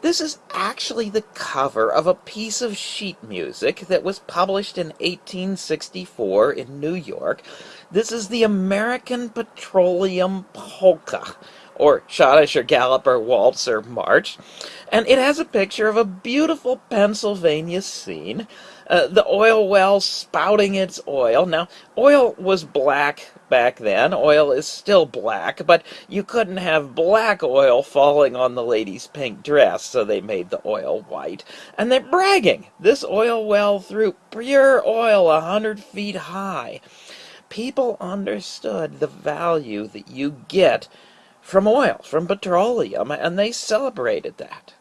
This is actually the cover of a piece of sheet music that was published in 1864 in New York. This is the American Petroleum Polka, or Schottischer Galloper Waltzer March, and it has a picture of a beautiful Pennsylvania scene. Uh, the oil well spouting its oil. Now, oil was black back then. Oil is still black, but you couldn't have black oil falling on the lady's pink dress, so they made the oil white. And they're bragging. This oil well threw pure oil a hundred feet high. People understood the value that you get from oil, from petroleum, and they celebrated that.